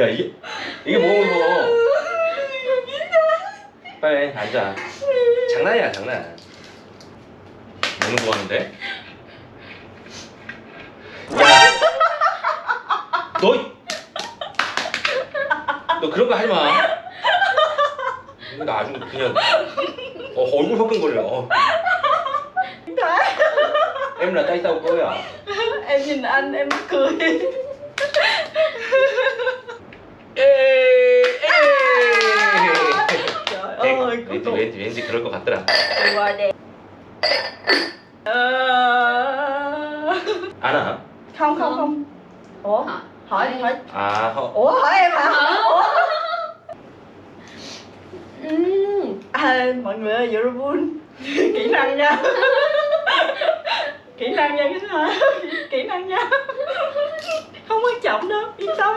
야 이게 이게 뭐야 이거 빨리 앉아 장난이야 장난 너무 좋아하는데 야너 너 그런 거 하지 마나 아주 그냥 어, 얼굴 섞은 거려 어. em l 따 tay tao cơ à em n 왠지 또. 왠지 왠지 그럴 것 같더라. 좋아해. 알아? không không không ủa Hả? hỏi đi hỏi à không ủa hỏi em hả ủa à, mọi người ơi Eurobun kỹ năng nha kỹ năng nha cái hả kỹ năng nha không quan trọng đâu yên tâm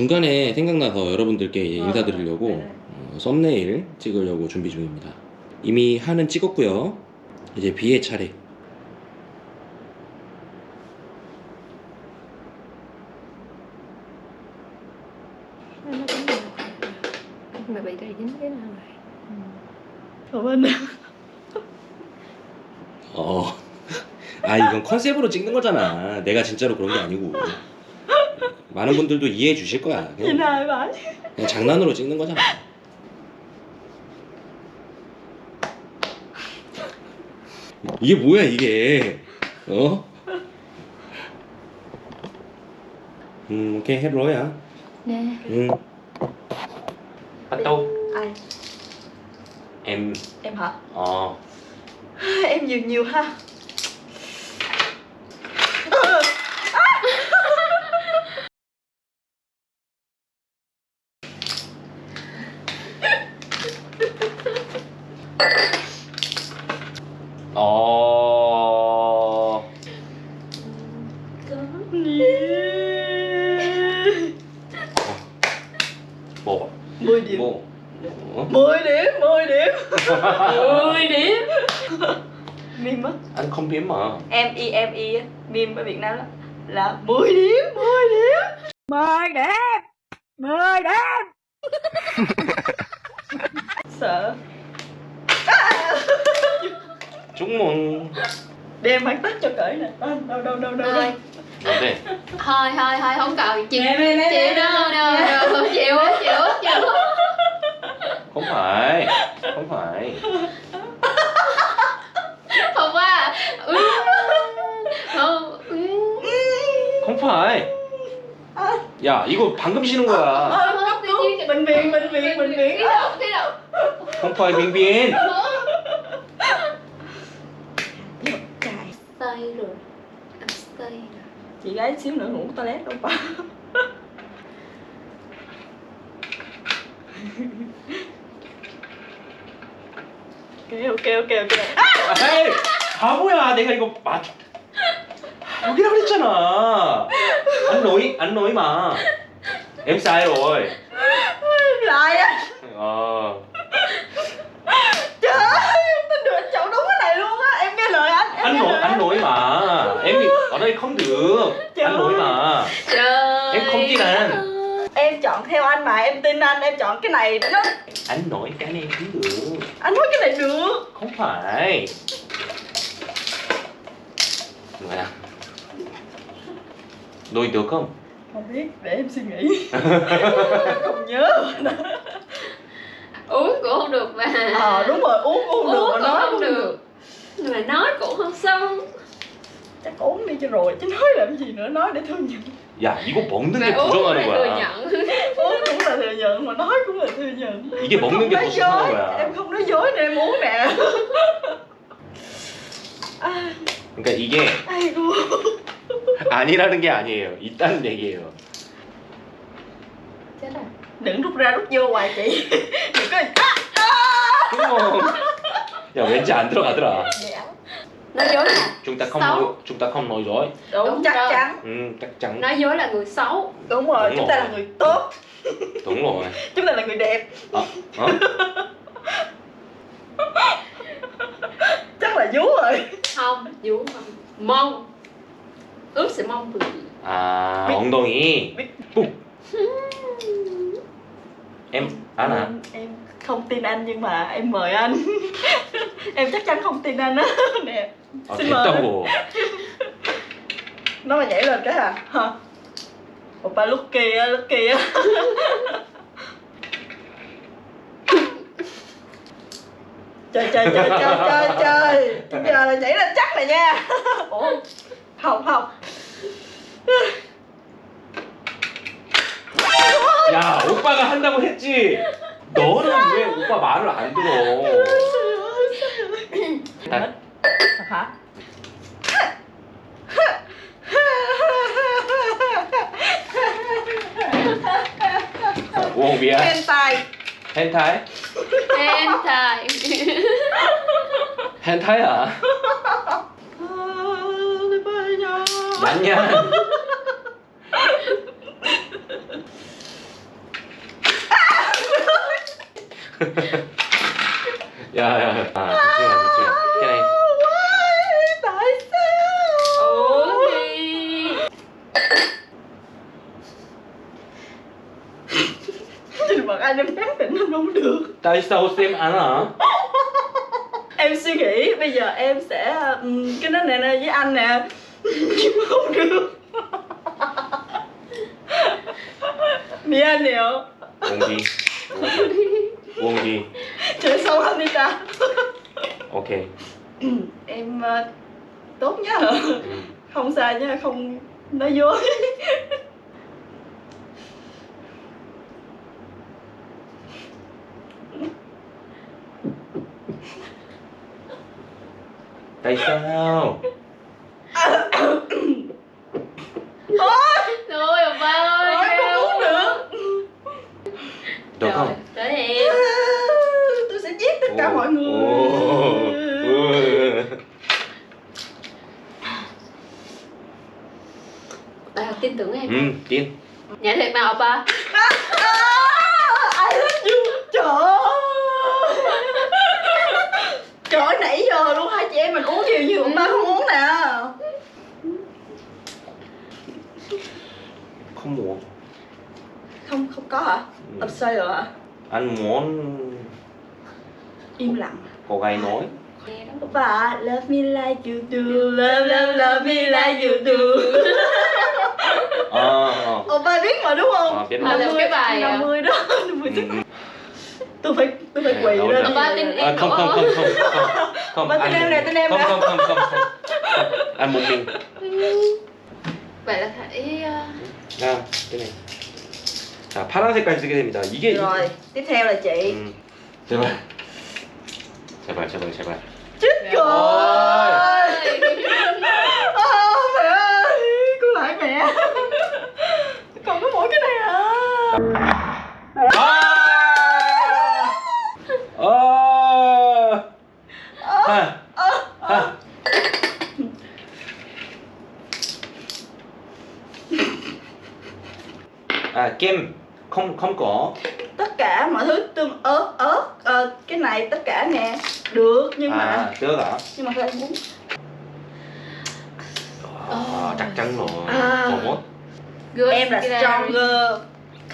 중간에 생각나서 여러분들께 이 아, 인사드리려고 네. 어, 썸네일 찍으려고 준비 중입니다 이미 한은 찍었고요 이제 비의 차례 mà b 어. 아 이건 컨셉으로 찍는 거잖아 내가 진짜로 그런 게 아니고 많은 분들도 이해해 주실 거야. 그냥, 그냥 장난으로 찍는 거잖아. 이게 뭐야 이게? 어? 음, 오케이 해로야. 네. 음. Bắt 네. 아. m m 어. hả? m n h i sợ Chúng mừng Đem bạn tắt cho cởi nè ờ, Đâu đâu đâu đâu đâu Thôi thôi thôi không cần chịu em, em, em, chịu đâu đâu đâu chịu chịu chịu không phải không phải không quá à. ừ. không ừ. không phải 야 이거 방금 쉬는 거야. 아, 아, 아, 아, 아, 아, 아, 아, 아, 아, không phải bình biển Được cài stay rồi Anh stay rồi Chị gái xíu nữa ngủ toilet đâu bà ok ok ok ok 아, 에이 바보야 내가 이거 맞 여기라고 그랬잖아 안 놓이 안 놓이 마 sai rồi. không được Trời Anh lỗi mà Trời Em không tin anh Em chọn theo anh mà em tin anh em chọn cái này nó Anh nói cái này cũng được Anh nói cái này được Không phải Rồi Đôi được không? Không biết, để em suy nghĩ Không nhớ Uống cũng không được mà Ờ à, đúng rồi, uống cũng không uống được mà nói cũng không được. được Mà nói cũng không xong chắc ốm đi cho rồi chứ nói làm gì nữa nói để thừa nhận Dạ, 야 이거 먹는 게 부정하는 거야 ốm cũng là thừa nhận mà nói cũng là thừa nhận 이게 em 먹는 게 nói 부정하는 dối 거야 em không nói dối nên em uống nè 아, 그러니까 이게 아이고 아니라는 게 아니에요 있다는 얘기예요 chết rồi đừng rút ra rút vô hoài chị đừng có à, Không. 그럼 야 왠지 안 들어가더라 네, nói dối là chúng ta không xấu. nói, chúng ta không nói dối đúng, đúng chắc rồi. chắn ừ, chắc chắn nói dối là người xấu đúng rồi đúng chúng rồi. ta là người tốt đúng rồi chúng ta là người đẹp à, hả? chắc là vú rồi không vú không mông ướp sẽ mông vừa à 엉덩이 em á à, nè em không tin anh nhưng mà em mời anh em chắc chắn không tin anh á nè ờ, xin mời nó mà nhảy lên cái à hả oppa lúc kia lúc kia chơi chơi chơi chơi chơi chơi giờ là nhảy lên chắc rồi nha ủa không không 야 오빠가 한다고 했지 너는 왜 오빠 말을 안 들어 đây. Hả? Uống bia. Hentai. Hentai? Hentai. Hentai à? Đánh nha. yeah, yeah. Dạ, dạ, dạ. Tại sao xem anh hả? em suy nghĩ bây giờ em sẽ um, cái nét này nè với anh nè nhưng không được Mì anh hiểu Buông đi Buông đi Trời sâu lắm đi ta Ok Em uh, tốt nhá ừ. Không sai nhá, không nói dối sao Thôi bà ơi Thôi không uống được Được không? Tới em Tôi sẽ giết tất cả mọi người Bà tin tưởng em Ừ, tin Nhảy thiệt nào ông ba? anh muốn im lặng cô gái nói dạ, và love me like you do love love love me like you do ờ à, à. biết mà đúng không à, biết à, cái bài 50 à? đó 50 ừ, ừ. tôi phải tôi phải ờ, quỳ lên ba tin em không không không không không không tin em nè tin em không không không không anh một mình vậy là phải à cái này 자 파란색까지 쓰게 됩니다. 이게 Rồi, tiếp theo là chị. 음, 제발 제발 제발 제발 Chết Mẹ rồi. Ờ, mẹ ơi, cô lại mẹ. Còn có mỗi cái này à. 아! 어! 하! 하! 아, 겜. không không có tất cả mọi thứ tương ớt ớt à, cái này tất cả nè được nhưng à, mà được hả nhưng mà k h ô n muốn à, chắc chắn rồi à. h em là stronger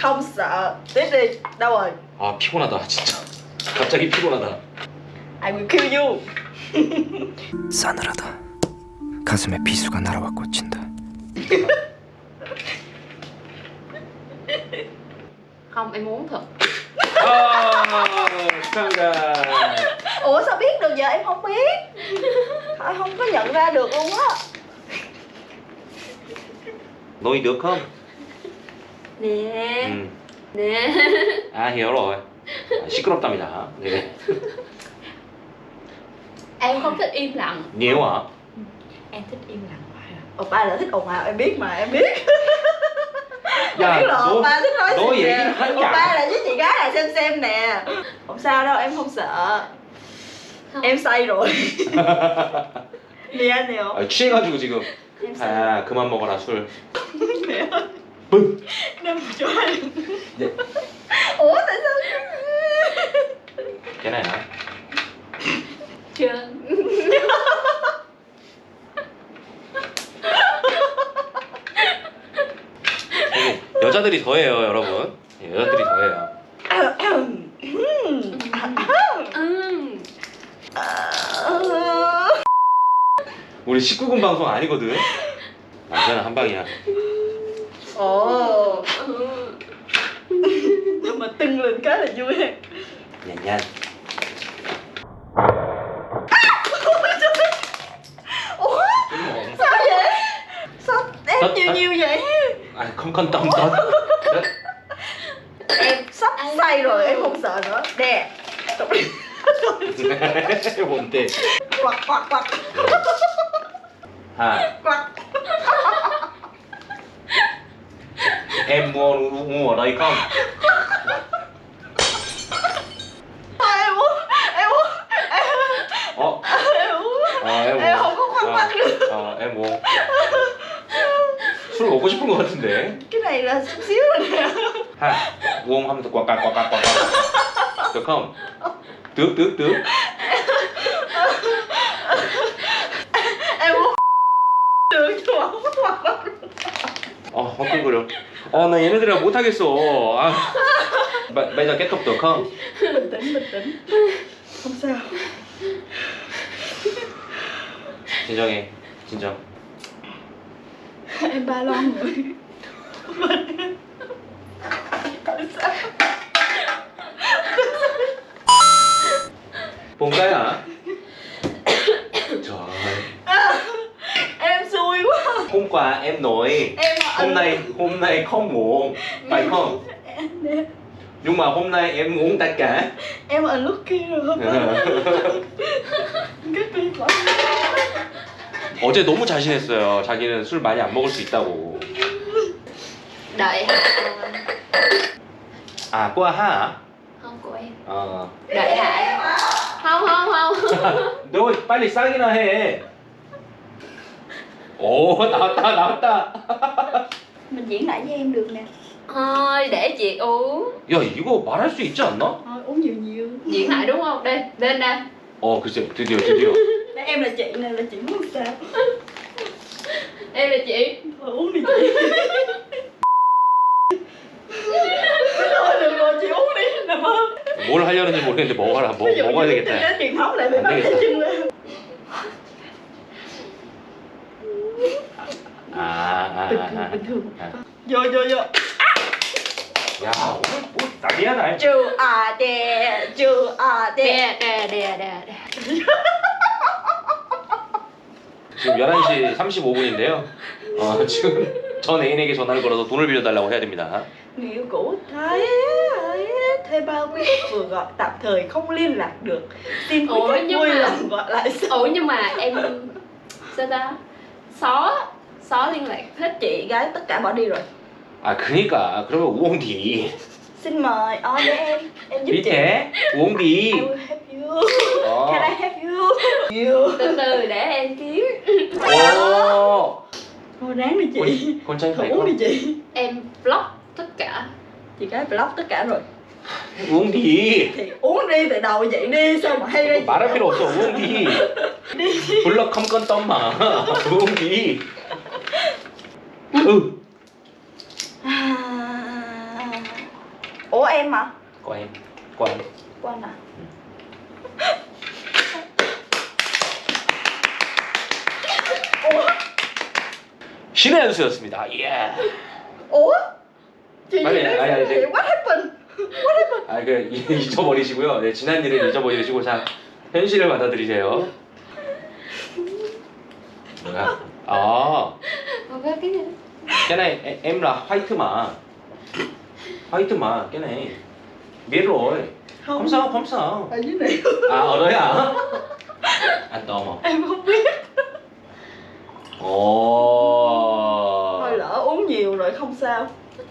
không sợ tiếp đi đâu rồi 아 피곤하다 진짜 갑자기 피곤하다 I will kill you 싸늘하다 가슴에 비수가 날아와 꽂힌다 không em muốn thật oh, ủa sao biết được giờ em không biết không có nhận ra được luôn á nuôi được không nè ừ. nè à hiểu rồi 시끄럽답니다 à, 네. em không thích im lặng nếu hả ừ. em thích im lặng Ồ, à. ba là thích ồn ào em biết mà em biết dạ, biết rồi ba thích nói đối gì nè ba là với chị gái là xem xem nè không sao đâu em không sợ không. em say rồi 미안해요 아, 취해가지고 지금 아 그만 먹어라 술 네. 뿡. 그냥 좋아하는 네. 어? 나 sao Cái này hả? Chưa 여자들이 더해요 여러분 예, 여자들이 더해요 음. 우리 19금 방송 아니거든 남자는 한 방이야 어. nhưng mà t ư n không quan tâm tới em sắp say rồi em không sợ nữa đè buồn tê. quạt quạt quạt hả quạt em mua mua ở đây không em uống em uống em uống ờ, em uống em không có khoan ờ. khoan được ờ, em uống 보고 싶은 것 같은데 Can I last you now? 하, 면서 꽉꽉꽉꽉꽉 The come 득득득 아, 화끈거려. 아, 나 얘네들이랑 못하겠어. 아. 마, 이자 깨톡도 컴. 없어요. 진정해. 진정. em ba lon rồi Bùng cái hả? Trời ơi à, Em xui quá Hôm qua em nổi em Hôm nay hôm nay không muộn Phải không? Nhưng mà hôm nay em muốn tất cả Em ở lúc kia rồi Cái tuyệt lắm 어제 너무 자신했어요. 자기는 술 많이 안 먹을 수 있다고. 나의 하. 아, 꼬하. không của em 어. đợi lại không không không 너 빨리 쌍이나 해. 오, 나왔다, 나왔다. mình diễn lại với em được nè thôi để chị uống 야, 이거 말할 수 있지 않나? Thôi, uống nhiều nhiều diễn lại đúng không đây lên đây 어, 글쎄, 드디어, 드디어. Để em là chị này là chị muốn sao Em là chị Thôi uống đi chị Thôi được rồi chị uống đi nằm ơn 뭘 하려는지 모르겠는데 먹어라 먹, 먹어야 되겠다 truyền lại bị bắt 되겠다. chân lên 아, à, 아, à, à, bình thường 아, bình thường 아. vô vô vô 야 오늘 뭐 난리야 날. Chú à đè, chú à đè, đè đè đè đè. 지금 11시 35분인데요. 어, 지금 전 애인에게 전화를 걸어서 돈을 빌려달라고 해야 됩니다. Nếu cũ thấy thuê bao quý khách vừa gọi tạm thời không liên lạc được xin quý khách vui lòng gọi lại sau. Ủa nhưng mà em sao ta xó xó liên lạc hết chị gái tất cả bỏ đi rồi. 아 그니까 그러면 우엉디. xin mời, 어, để em em giúp chị. 밑에 우엉디. Ồ. Thôi ráng đi chị. Con tranh phải uống đi chị. Em block tất cả. Chị cái block tất cả rồi. uống đi. Thì uống đi từ đầu vậy đi sao mà hay đây. 말할 필요 없어. uống đi. đi. là không 블럭 tâm 덤마. uống đi. ừ. À. Ủa em mà? Của em. Của em. Của anh à? 신의 연수였습니다. 예. 어? 아니, 아니, 아니, 이제- What h a 아, 그 잊어버리시고요. 네, 지난 일을 잊어버리시고 자 현실을 받아들이세요. 뭐야? 아, 뭐가 그냥 걔네 엠라 화이트만, 화이트만 걔네 미로 검사 검사. 아니네아 언어야. 아 넘어. 아, 뭐, 왜? Ồ. Thôi lỡ uống nhiều rồi không sao.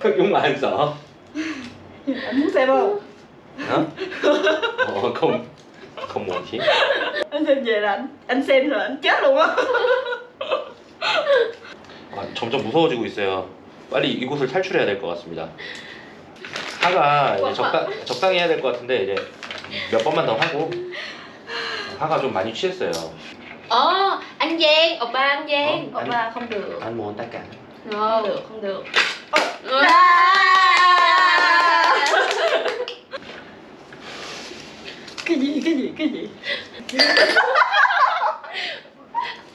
Thức uống lại anh sợ. anh muốn xem không? Hả? Ồ, không không muốn chị. Anh xem về là anh anh xem rồi anh chết luôn á. 아, 점점 무서워지고 있어요. 빨리 이곳을 탈출해야 될 것 같습니다. 화가 이제 적당, 적당히 해야 될 것 같은데 이제 몇 번만 더 하고 화가 좀 많이 취했어요. 아 anh Giang ông ba anh Giang ông ba không được anh muốn tất cả no. không được không được oh. cái gì cái gì cái gì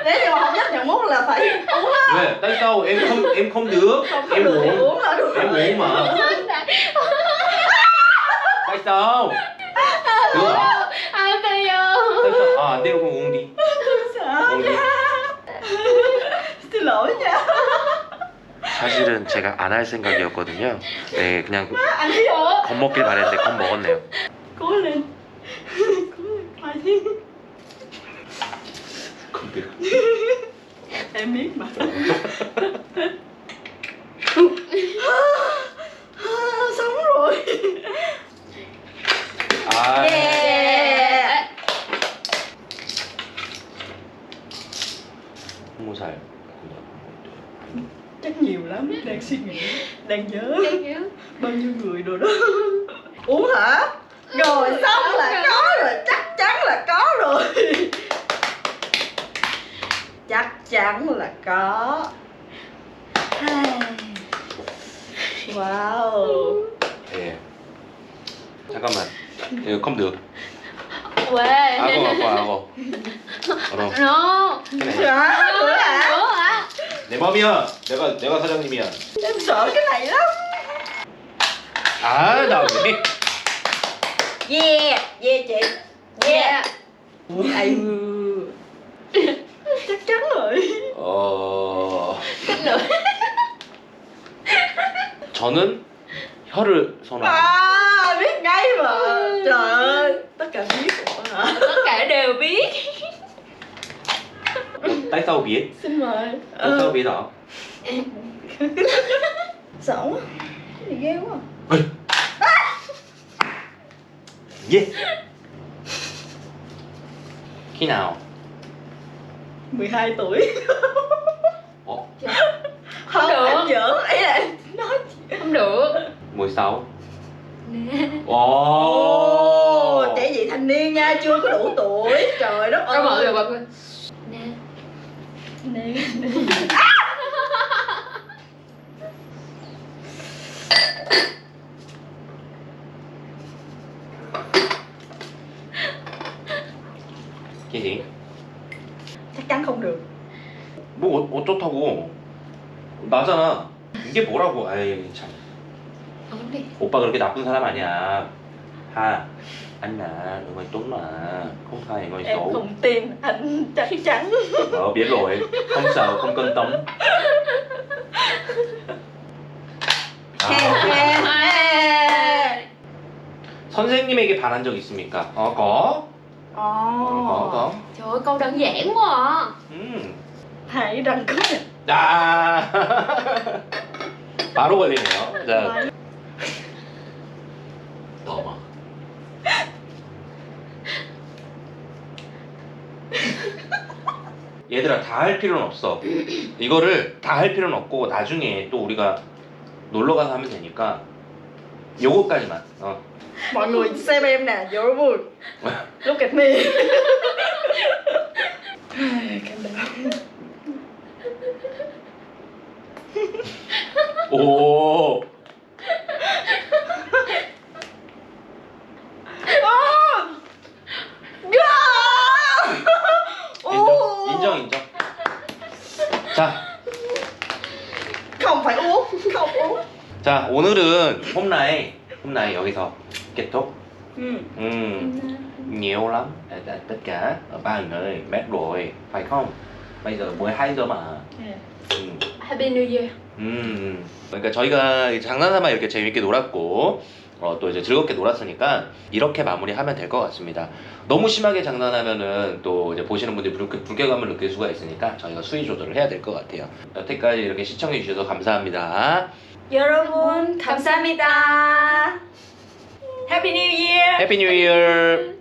nếu như mà không chấp nhận mút là phải uống á tới câu em không em không được không, em được, uống uống là em uống mà tại sao được à tại sao à đeo không 사실은 제가 안 할 생각이었거든요 네 그냥 아, 겁먹길 바랬는데 겁먹었네요 거울은 아니 겁내 애매히 말 사무라이 아 예. 스무 살 그냥 chắc nhiều lắm đang suy nghĩ đang nhớ, bao nhiêu người ừ, rồi đó uống hả rồi xong ừ, là ừ. có rồi chắc chắn là có rồi chắc chắn là có wow yeah. 잠깐만 이거 컴 넣어 왜? 하고 không 하고 No. 그래. 아, 뭐야? 내 맘이야. 내가 내가 사장님이야. 저렇게 달라? 아, 나 왜? 예, 예, 예, 예. 아유. chắc chắn rồi. 어. 저는 혀를 선호. À, biết ngay mà. Trời ơi, tất cả biết. Tất cả đều biết. tại sau biết xin mời tại sau ờ. biết đó sợ quá gì ghê quá Ê. khi nào 12 tuổi Ồ. Không, được em giỡn ấy là nói không được 16 nè oh. trẻ vị thành niên nha chưa có đủ tuổi trời đất ơi mọi người 네. 네. cái gì c h ắ 뭐 어, 어떻다고 나잖아 이게 뭐라고 아이 참 아, 근데... 오빠 그렇게 나쁜 사람 아니야 ha anh à đừng mày tuấn mà không thay ngồi em sổ không tin anh chắc chắn ờ biết rồi không sợ không cân tống 아. 선생님에게 바란 적 있습니까? 어거 어거 Trời ơi câu đơn giản quá à 음. hãy đăng ký 아 바로 걸리네요 자 얘들아 다 할 필요는 없어 이거를 다 할 필요는 없고 나중에 또 우리가 놀러가서 하면 되니까 요거까지만 어. Mọi n g ư Lúc k ị c mi Cảm đ ộ 자. 컴파이 오. 컴오. 자, 오늘은 홈나이. 홈나이 여기서 k ế 음. 음. Nhiều lắm. Tất cả ba người mệt rồi, phải không? Bây giờ mới 2 giờ mà. Happy New Year. 음. 그러니까 저희가 장난삼아 이렇게 재밌게 놀았고 어, 또 이제 즐겁게 놀았으니까 이렇게 마무리하면 될 것 같습니다. 너무 심하게 장난하면은 또 이제 보시는 분들이 불, 쾌감을 느낄 수가 있으니까 저희가 수위 조절을 해야 될 것 같아요. 여태까지 이렇게 시청해 주셔서 감사합니다. 여러분 감사합니다. Happy Happy New Year.